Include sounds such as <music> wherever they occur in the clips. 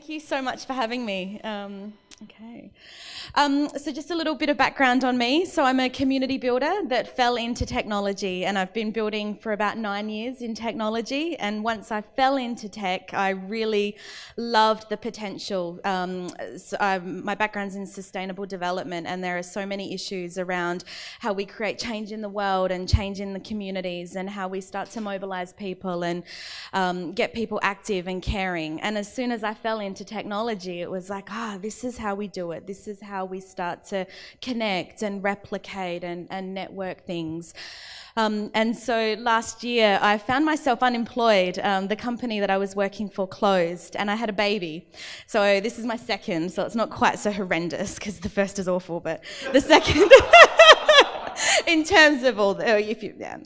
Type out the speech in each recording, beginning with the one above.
Thank you so much for having me. Um, Okay. Um, so, just a little bit of background on me. So, I'm a community builder that fell into technology, and I've been building for about nine years in technology. And once I fell into tech, I really loved the potential. Um, so my background's in sustainable development, and there are so many issues around how we create change in the world and change in the communities, and how we start to mobilize people and um, get people active and caring. And as soon as I fell into technology, it was like, ah, oh, this is how how we do it. This is how we start to connect and replicate and, and network things. Um, and so last year, I found myself unemployed. Um, the company that I was working for closed, and I had a baby. So this is my second, so it's not quite so horrendous because the first is awful, but the second. <laughs> <laughs> in terms of all the, oh, if you, yeah.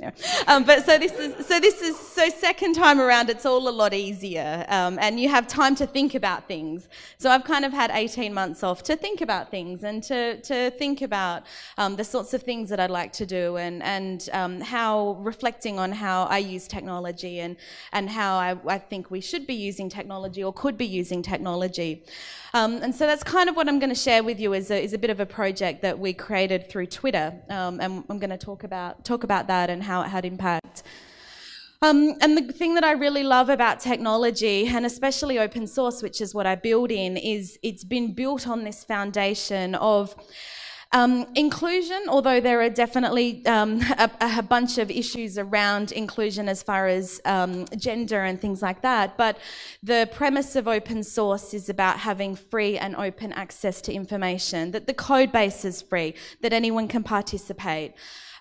Um, but so this is, so this is, so second time around, it's all a lot easier, um, and you have time to think about things. So I've kind of had 18 months off to think about things and to, to think about um, the sorts of things that I'd like to do and, and um, how, reflecting on how I use technology and, and how I, I think we should be using technology or could be using technology. Um, and so that's kind of what I'm going to share with you is a, is a bit of a project that we created through Twitter. Um, and I'm going to talk about, talk about that and how it had impact. Um, and the thing that I really love about technology, and especially open source, which is what I build in, is it's been built on this foundation of um, inclusion, although there are definitely um, a, a, bunch of issues around inclusion as far as um, gender and things like that, but the premise of open source is about having free and open access to information, that the code base is free, that anyone can participate.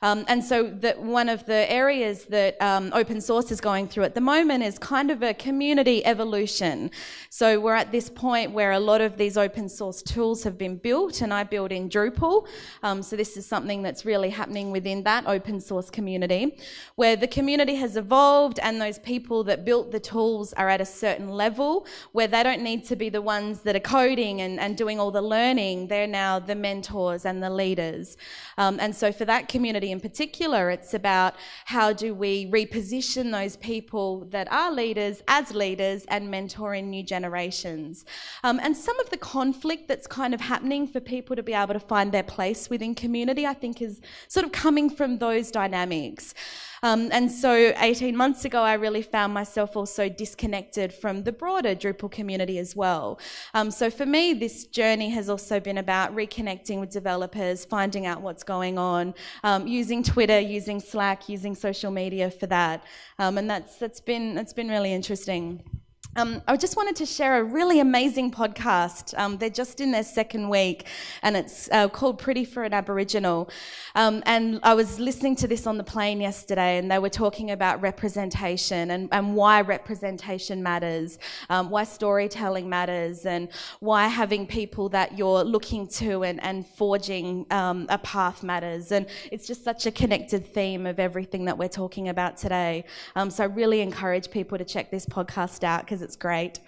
Um, and so that one of the areas that um, open source is going through at the moment is kind of a community evolution. So we're at this point where a lot of these open source tools have been built, and I build in Drupal. Um, so this is something that's really happening within that open source community, where the community has evolved, and those people that built the tools are at a certain level where they don't need to be the ones that are coding and, and doing all the learning. They're now the mentors and the leaders. Um, and so for that community in particular, it's about how do we reposition those people that are leaders as leaders and mentoring new generations. Um, and some of the conflict that's kind of happening for people to be able to find their place within community, I think, is sort of coming from those dynamics. Um, and so 18 months ago, I really found myself also disconnected from the broader Drupal community as well. Um, so for me, this journey has also been about reconnecting with developers, finding out what's going on, um, using Twitter, using Slack, using social media for that. Um, and that's, that's, been, that's been really interesting. Um, I just wanted to share a really amazing podcast. Um, they're just in their second week, and it's uh, called Pretty for an Aboriginal. Um, and I was listening to this on the plane yesterday, and they were talking about representation and, and why representation matters, um, why storytelling matters, and why having people that you're looking to and, and forging um, a path matters. And it's just such a connected theme of everything that we're talking about today. Um, so I really encourage people to check this podcast out because it's great.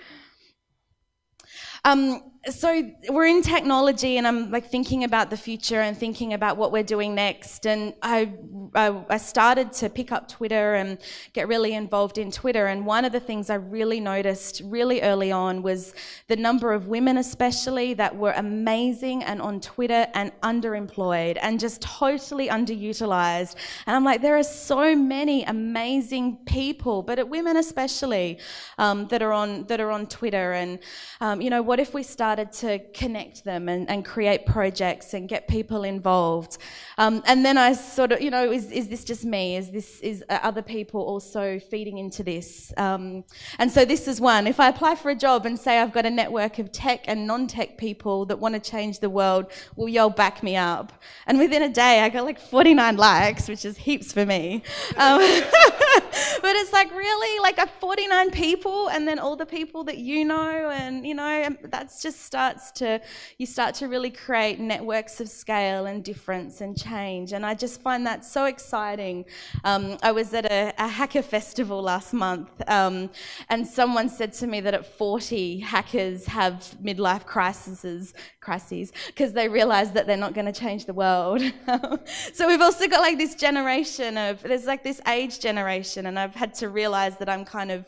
Um, so we're in technology and i'm like thinking about the future and thinking about what we're doing next. And I, I, I started to pick up twitter and get really involved in twitter. And one of the things i really noticed really early on was the number of women especially that were amazing and on twitter and underemployed and just totally underutilized. And i'm like there are so many amazing people but women especially um, that are on that are on twitter. And um, you know what if we start started to connect them and, and create projects and get people involved. Um, and then I sort of, you know, is, is this just me? Is this is other people also feeding into this? Um, and so this is one. If I apply for a job and say I've got a network of tech and non-tech people that want to change the world, will y'all back me up? And within a day, I got like 49 likes, which is heaps for me. Um, <laughs> but it's like really like a 49 people, and then all the people that you know, and you know, that's just starts to, you start to really create networks of scale and difference and change. And I just find that so exciting. Um, I was at a, a, hacker festival last month, um, and someone said to me that at 40, hackers have midlife crises, crises, because they realize that they're not going to change the world. <laughs> so we've also got like this generation of, there's like this age generation, and I've had to realize that I'm kind of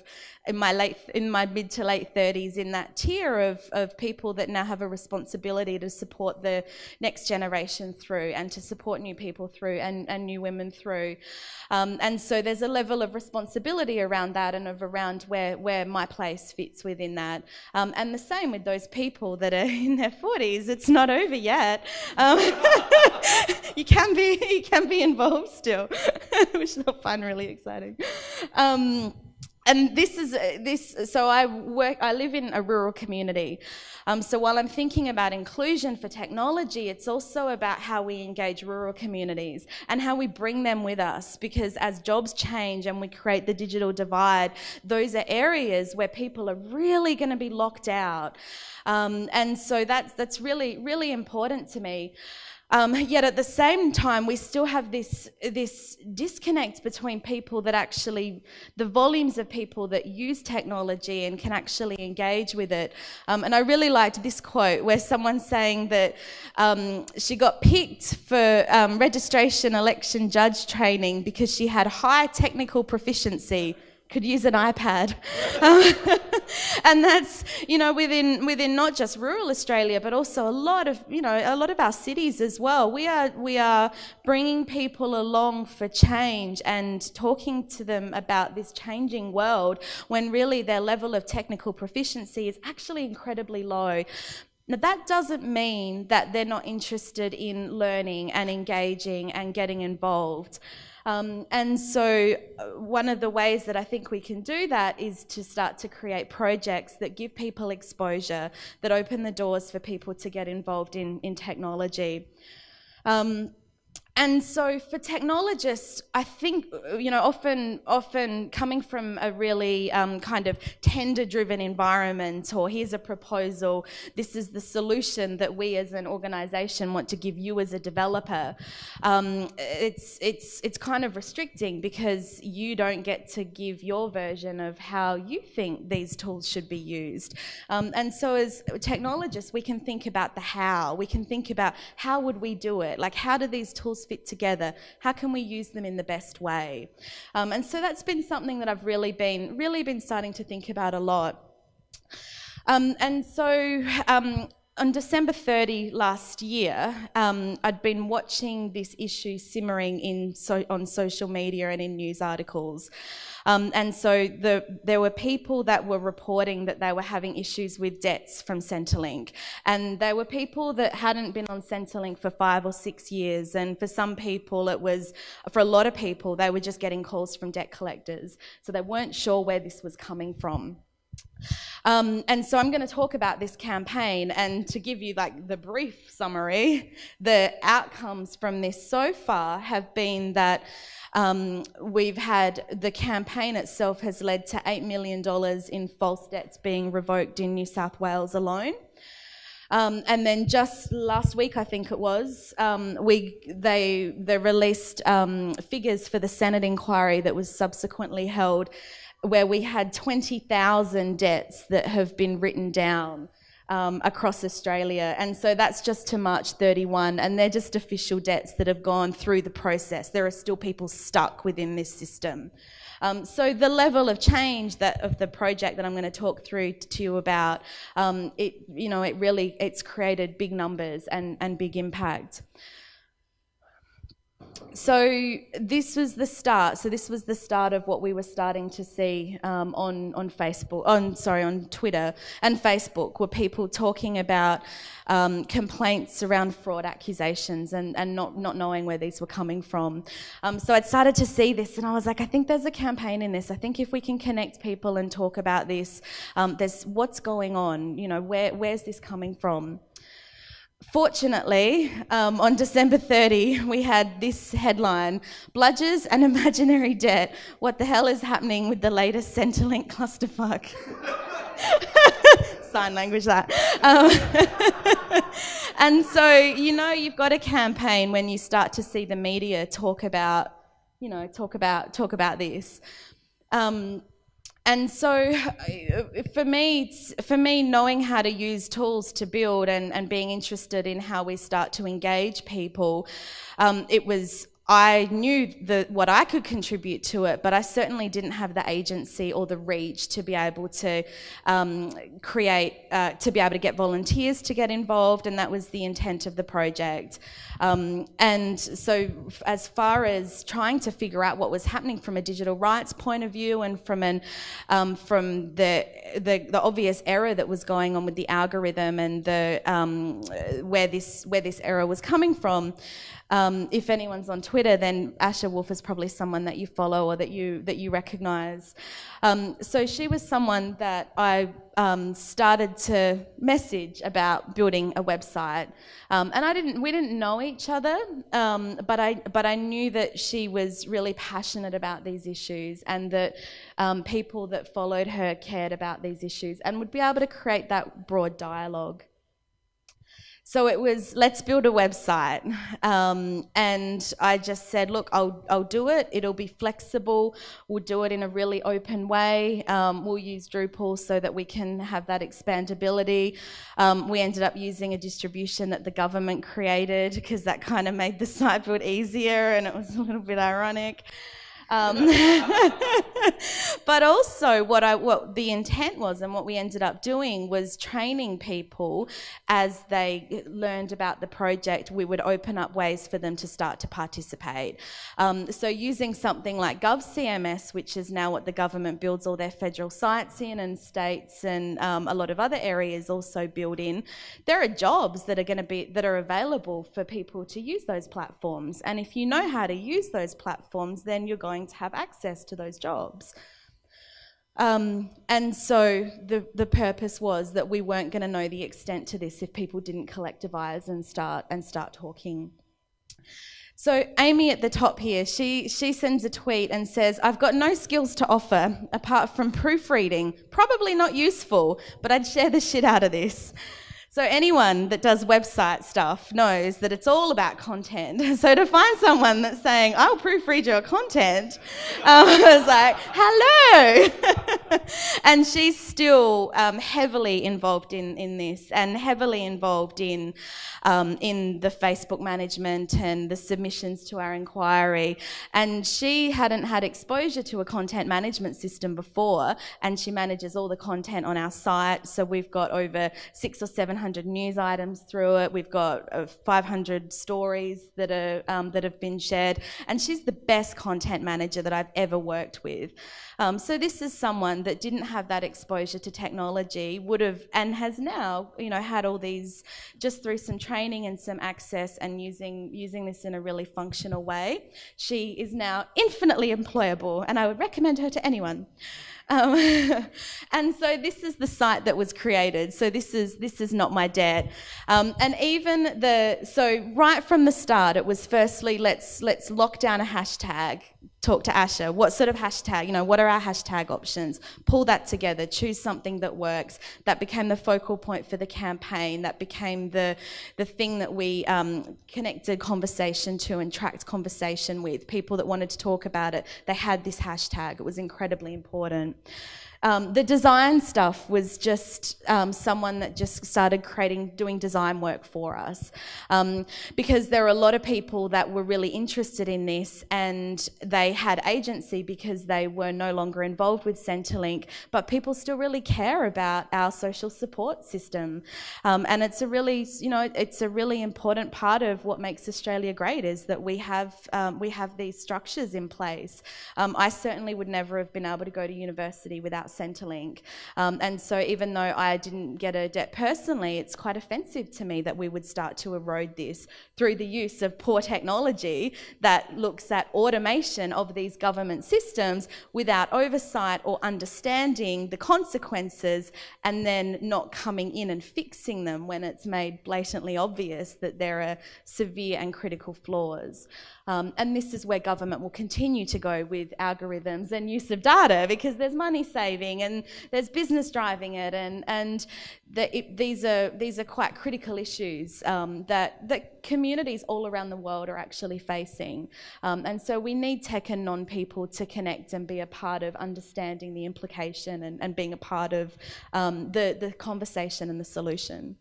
in my late in my mid to late 30s in that tier of, of people that now have a responsibility to support the next generation through and to support new people through and, and new women through. Um, and so there's a level of responsibility around that and of around where where my place fits within that. Um, and the same with those people that are <laughs> in their 40s it's not over yet. Um, <laughs> you can be <laughs> you can be involved still which they'll find really exciting. Um, and this is uh, this so i work i live in a rural community. Um, so while i'm thinking about inclusion for technology it's also about how we engage rural communities and how we bring them with us. Because as jobs change and we create the digital divide those are areas where people are really going to be locked out. Um, and so that's that's really really important to me um, <laughs> yet at the same time, we still have this, this disconnect between people that actually, the volumes of people that use technology and can actually engage with it. Um, and I really liked this quote where someone's saying that um, she got picked for um, registration election judge training because she had high technical proficiency could use an iPad. <laughs> and that's, you know, within, within not just rural Australia, but also a lot of, you know, a lot of our cities as well. We are, we are bringing people along for change and talking to them about this changing world when really their level of technical proficiency is actually incredibly low. Now, that doesn't mean that they're not interested in learning and engaging and getting involved. Um, and so, uh, one of the ways that I think we can do that is to start to create projects that give people exposure, that open the doors for people to get involved in, in technology. Um, and so for technologists, I think, you know, often, often coming from a really um, kind of tender-driven environment or here's a proposal, this is the solution that we as an organization want to give you as a developer, um, it's, it's, it's kind of restricting because you don't get to give your version of how you think these tools should be used. Um, and so as technologists, we can think about the how, we can think about how would we do it, like how do these tools fit together? How can we use them in the best way? Um, and so that's been something that I've really been, really been starting to think about a lot. Um, and so um, on December 30 last year, um, I'd been watching this issue simmering in so, on social media and in news articles. Um, and so the, there were people that were reporting that they were having issues with debts from Centrelink. And there were people that hadn't been on Centrelink for five or six years. And for some people, it was, for a lot of people, they were just getting calls from debt collectors. So they weren't sure where this was coming from. Um, and so I'm going to talk about this campaign and to give you like the brief summary, the outcomes from this so far have been that um, we've had the campaign itself has led to $8 million in false debts being revoked in New South Wales alone. Um, and then just last week, I think it was, um, we they they released um, figures for the Senate inquiry that was subsequently held, where we had 20,000 debts that have been written down um, across Australia. And so that's just to March 31, and they're just official debts that have gone through the process. There are still people stuck within this system. Um, so the level of change that of the project that I'm going to talk through to you about, um, it you know it really it's created big numbers and and big impact so this was the start. So this was the start of what we were starting to see um, on on Facebook, on sorry, on Twitter and Facebook, were people talking about um, complaints around fraud accusations and, and not not knowing where these were coming from. Um, so I'd started to see this, and I was like, I think there's a campaign in this. I think if we can connect people and talk about this, um, there's what's going on. You know, where where's this coming from? Fortunately, um, on December 30, we had this headline Bludgers and <laughs> Imaginary Debt. What the hell is happening with the latest Centrelink clusterfuck? <laughs> Sign language that. Um, <laughs> and so, you know, you've got a campaign when you start to see the media talk about, you know, talk about, talk about this. Um, and so for me, for me, knowing how to use tools to build and, and being interested in how we start to engage people, um, it was I knew the, what I could contribute to it, but I certainly didn't have the agency or the reach to be able to um, create, uh, to be able to get volunteers to get involved, and that was the intent of the project. Um, and so, as far as trying to figure out what was happening from a digital rights point of view, and from an um, from the, the, the obvious error that was going on with the algorithm and the um, where this where this error was coming from. Um, if anyone's on Twitter, then Asher Wolf is probably someone that you follow or that you that you recognise. Um, so she was someone that I um, started to message about building a website, um, and I didn't. We didn't know each other, um, but I but I knew that she was really passionate about these issues, and that um, people that followed her cared about these issues, and would be able to create that broad dialogue. So it was, let's build a website. Um, and I just said, look, I'll, I'll do it. It'll be flexible. We'll do it in a really open way. Um, we'll use Drupal so that we can have that expandability. Um, we ended up using a distribution that the government created because that kind of made the site build easier and it was a little bit ironic. Um, <laughs> but also, what I what the intent was, and what we ended up doing was training people as they learned about the project. We would open up ways for them to start to participate. Um, so, using something like GovCMS, which is now what the government builds all their federal sites in, and states and um, a lot of other areas also build in. There are jobs that are going to be that are available for people to use those platforms, and if you know how to use those platforms, then you're going going to have access to those jobs. Um, and so the, the purpose was that we weren't going to know the extent to this if people didn't collectivise and start and start talking. So Amy at the top here, she, she sends a tweet and says, I've got no skills to offer apart from proofreading. Probably not useful, but I'd share the shit out of this. So anyone that does website stuff knows that it's all about content. <laughs> So to find someone that's saying, I'll proofread your content, <laughs> um, I was like, hello. <laughs> and she's still um, heavily involved in, in this and heavily involved in, um, in the Facebook management and the submissions to our inquiry. And she hadn't had exposure to a content management system before, and she manages all the content on our site. So we've got over six or seven 500 news items through it. We've got uh, 500 stories that are um, that have been shared, and she's the best content manager that I've ever worked with. Um, so this is someone that didn't have that exposure to technology, would have and has now, you know, had all these just through some training and some access and using using this in a really functional way. She is now infinitely employable, and I would recommend her to anyone. Um, <laughs> and so this is the site that was created. So this is this is not my dad. Um, and even the so right from the start, it was firstly let's let's lock down a hashtag talk to Asher. What sort of hashtag, you know, what are our hashtag options? Pull that together, choose something that works. That became the focal point for the campaign. That became the, the thing that we um, connected conversation to and tracked conversation with. People that wanted to talk about it, they had this hashtag. It was incredibly important. Um, the design stuff was just um, someone that just started creating, doing design work for us. Um, because there are a lot of people that were really interested in this and they had agency because they were no longer involved with Centrelink, but people still really care about our social support system. Um, and it's a really, you know, it's a really important part of what makes Australia great is that we have, um, we have these structures in place. Um, I certainly would never have been able to go to university without about Centrelink. Um, and so even though I didn't get a debt personally, it's quite offensive to me that we would start to erode this through the use of poor technology that looks at automation of these government systems without oversight or understanding the consequences and then not coming in and fixing them when it's made blatantly obvious that there are severe and critical flaws. Um, and this is where government will continue to go with algorithms and use of data because there's money saving and there's business driving it, and and the, it, these are these are quite critical issues um, that that communities all around the world are actually facing. Um, and so we need tech and non-people to connect and be a part of understanding the implication and, and being a part of um, the the conversation and the solution.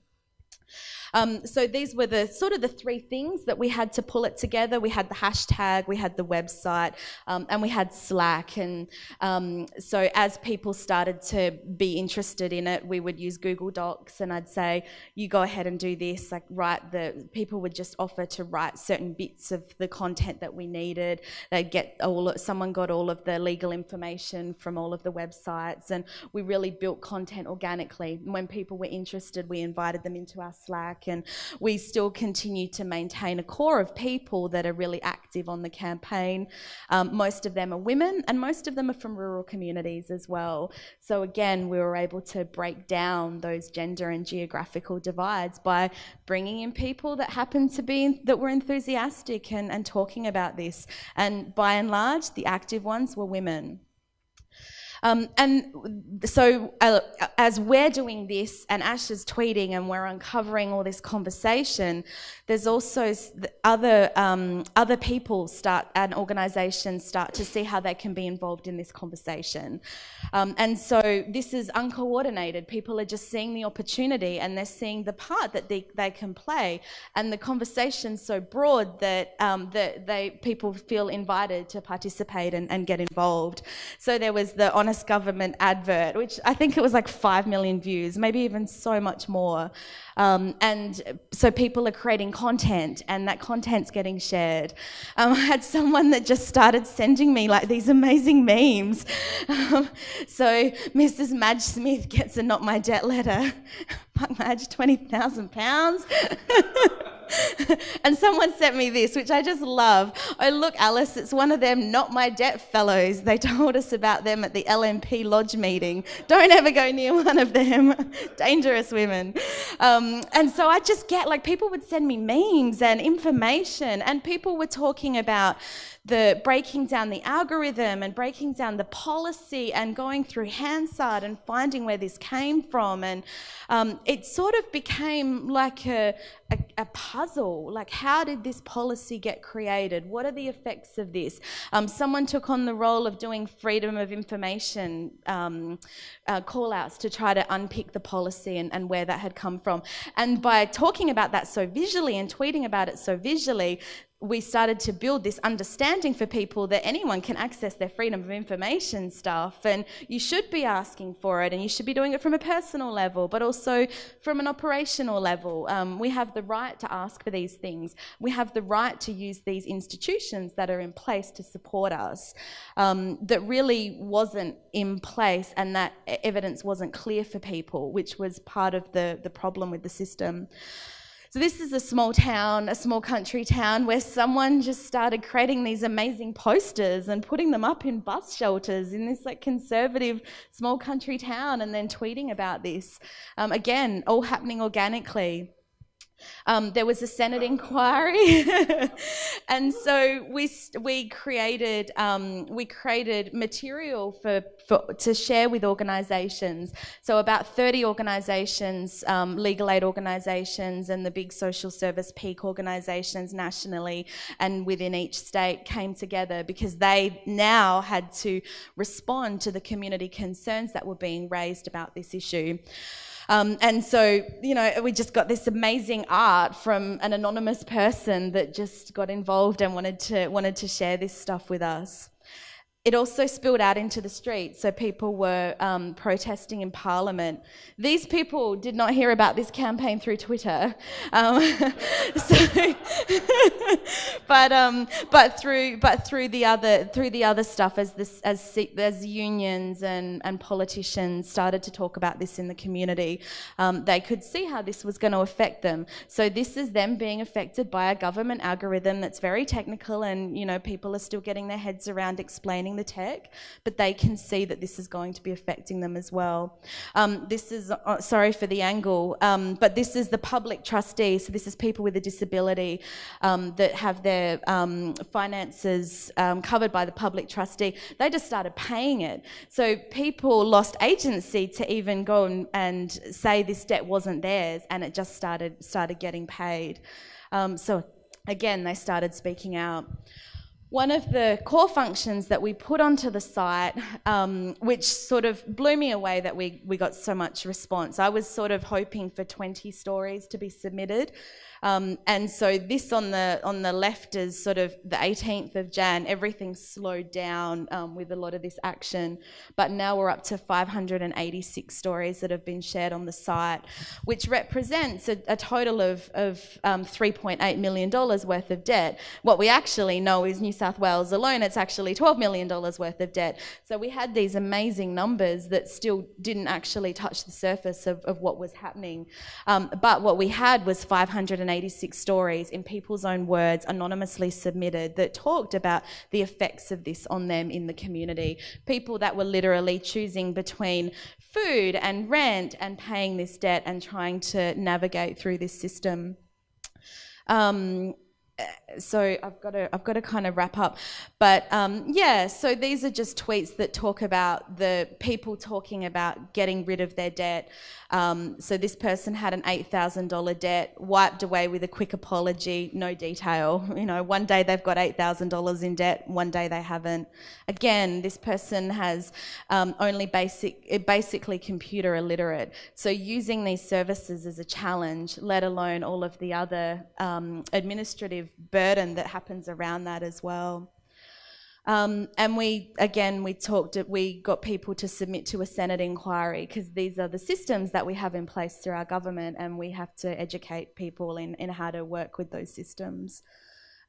Um, so these were the sort of the three things that we had to pull it together. We had the hashtag, we had the website, um, and we had Slack. And um, so as people started to be interested in it, we would use Google Docs, and I'd say, "You go ahead and do this." Like write the people would just offer to write certain bits of the content that we needed. They'd get all someone got all of the legal information from all of the websites, and we really built content organically. When people were interested, we invited them into our Slack and we still continue to maintain a core of people that are really active on the campaign. Um, most of them are women and most of them are from rural communities as well. So again, we were able to break down those gender and geographical divides by bringing in people that happen to be, that were enthusiastic and, and talking about this. And by and large, the active ones were women. Um, and so uh, as we're doing this and Ash is tweeting and we're uncovering all this conversation, there's also other, um, other people start and organisations start to see how they can be involved in this conversation. Um, and so this is uncoordinated. People are just seeing the opportunity and they're seeing the part that they, they can play. And the conversation's so broad that, um, that they, people feel invited to participate and, and get involved. So there was the Honest government advert, which I think it was like 5 million views, maybe even so much more. Um, and so people are creating content and that content's getting shared. Um, <laughs> I had someone that just started sending me like these amazing memes. Um, so Mrs. Madge Smith gets a not my debt letter. <laughs> Madge, 20,000 pounds. <laughs> <laughs> and someone sent me this, which I just love. Oh, look, Alice, it's one of them Not My Debt fellows. They told us about them at the LNP Lodge meeting. Don't ever go near <laughs> one of them. <laughs> Dangerous women. Um, and so I just get like people would send me memes and information, and people were talking about the breaking down the algorithm and breaking down the policy and going through Hansard and finding where this came from. And um, it sort of became like a, a, a, puzzle. Like, how did this policy get created? What are the effects of this? Um, someone took on the role of doing freedom of information um, uh, call outs to try to unpick the policy and, and where that had come from. And by talking about that so visually and tweeting about it so visually, we started to build this understanding for people that anyone can access their freedom of information stuff and you should be asking for it and you should be doing it from a personal level but also from an operational level. Um, we have the right to ask for these things. We have the right to use these institutions that are in place to support us um, that really wasn't in place and that evidence wasn't clear for people which was part of the, the problem with the system so this is a small town, a small country town where someone just started creating these amazing posters and putting them up in bus shelters in this like conservative small country town and then tweeting about this. Um, again, all happening organically. Um, there was a Senate inquiry, <laughs> and so we we created um, we created material for, for, to share with organisations. So about 30 organisations, um, legal aid organisations, and the big social service peak organisations nationally and within each state came together because they now had to respond to the community concerns that were being raised about this issue. Um, and so, you know, we just got this amazing art from an anonymous person that just got involved and wanted to, wanted to share this stuff with us. It also spilled out into the streets, so people were um, protesting in Parliament. These people did not hear about this campaign through Twitter, <laughs> um, <laughs> so <laughs> but um, but through but through the other through the other stuff as this as as unions and and politicians started to talk about this in the community, um, they could see how this was going to affect them. So this is them being affected by a government algorithm that's very technical, and you know people are still getting their heads around explaining the tech, but they can see that this is going to be affecting them as well. Um, this is, uh, sorry for the angle, um, but this is the public trustee. So this is people with a disability um, that have their um, finances um, covered by the public trustee. They just started paying it. So people lost agency to even go and, and say this debt wasn't theirs and it just started, started getting paid. Um, so again, they started speaking out. One of the core functions that we put onto the site, um, which sort of blew me away that we, we got so much response. I was sort of hoping for 20 stories to be submitted. Um, and so this on the on the left is sort of the 18th of Jan. Everything slowed down um, with a lot of this action, but now we're up to 586 stories that have been shared on the site, which represents a, a total of of um, 3.8 million dollars worth of debt. What we actually know is New South Wales alone, it's actually 12 million dollars worth of debt. So we had these amazing numbers that still didn't actually touch the surface of, of what was happening. Um, but what we had was 500 186 stories in people's own words, anonymously submitted, that talked about the effects of this on them in the community. People that were literally choosing between food and rent and paying this debt and trying to navigate through this system. Um, so I've got to I've got to kind of wrap up, but um, yeah. So these are just tweets that talk about the people talking about getting rid of their debt. Um, so this person had an eight thousand dollar debt, wiped away with a quick apology, no detail. <laughs> You know, one day they've got eight thousand dollars in debt, one day they haven't. Again, this person has um, only basic, basically computer illiterate. So using these services is a challenge, let alone all of the other um, burden that happens around that as well. Um, and we, again, we talked, we got people to submit to a Senate inquiry because these are the systems that we have in place through our government and we have to educate people in, in how to work with those systems.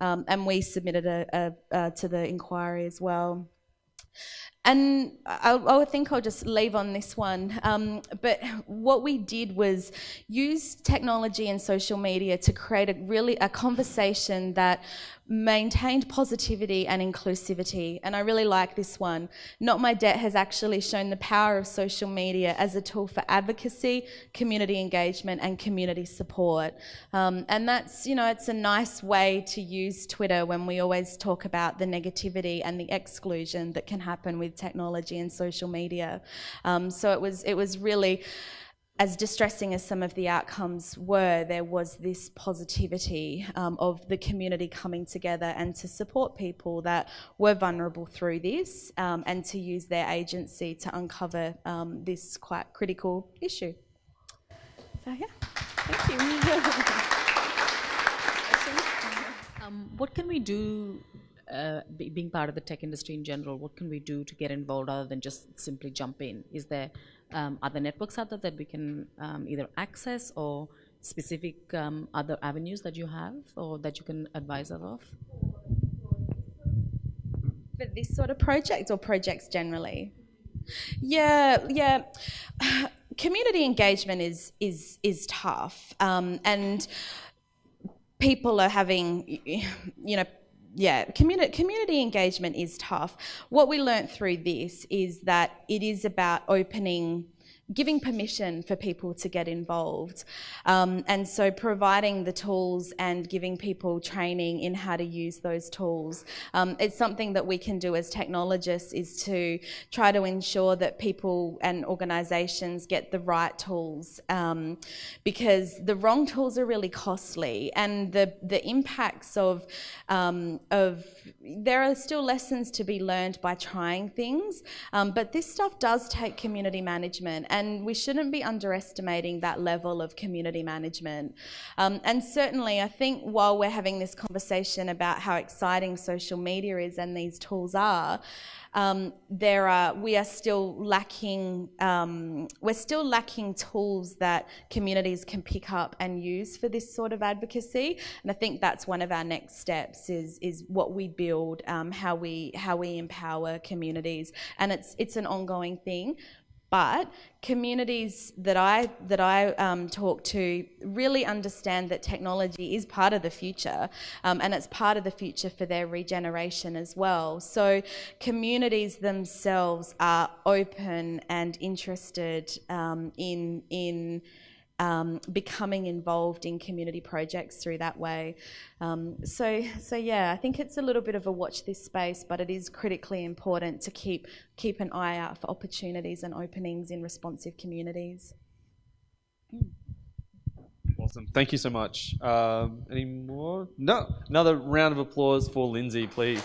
Um, and we submitted a, a, a, to the inquiry as well. And I, I think I'll just leave on this one. Um, but what we did was use technology and social media to create a really a conversation that maintained positivity and inclusivity. And I really like this one. Not My Debt has actually shown the power of social media as a tool for advocacy, community engagement, and community support. Um, and that's, you know, it's a nice way to use Twitter when we always talk about the negativity and the exclusion that can happen with technology and social media. Um, so it was, it was really as distressing as some of the outcomes were, there was this positivity um, of the community coming together and to support people that were vulnerable through this um, and to use their agency to uncover um, this quite critical issue. So, yeah, thank you. <laughs> Um, what can we do uh, being part of the tech industry in general, what can we do to get involved other than just simply jump in? Is there um, other networks out there that we can um, either access or specific um, other avenues that you have or that you can advise us of? For this sort of project or projects generally? Yeah, yeah. <sighs> Community engagement is is is tough, um, and people are having, you know, yeah, community, community engagement is tough. What we learnt through this is that it is about opening giving permission for people to get involved. Um, and so providing the tools and giving people training in how to use those tools. Um, it's something that we can do as technologists is to try to ensure that people and organisations get the right tools um, because the wrong tools are really costly and the, the impacts of, um, of, there are still lessons to be learned by trying things, um, but this stuff does take community management and we shouldn't be underestimating that level of community management. Um, and certainly, I think while we're having this conversation about how exciting social media is and these tools are, um, there are we are still lacking um, we're still lacking tools that communities can pick up and use for this sort of advocacy. And I think that's one of our next steps is is what we build um, how we how we empower communities. And it's it's an ongoing thing but communities that I that I um, talk to really understand that technology is part of the future, um, and it's part of the future for their regeneration as well. So communities themselves are open and interested um, in in um, becoming involved in community projects through that way. Um, so, so yeah, I think it's a little bit of a watch this space, but it is critically important to keep keep an eye out for opportunities and openings in responsive communities. Awesome. Thank you so much. Um, any more? No. Another round of applause for Lindsay, please.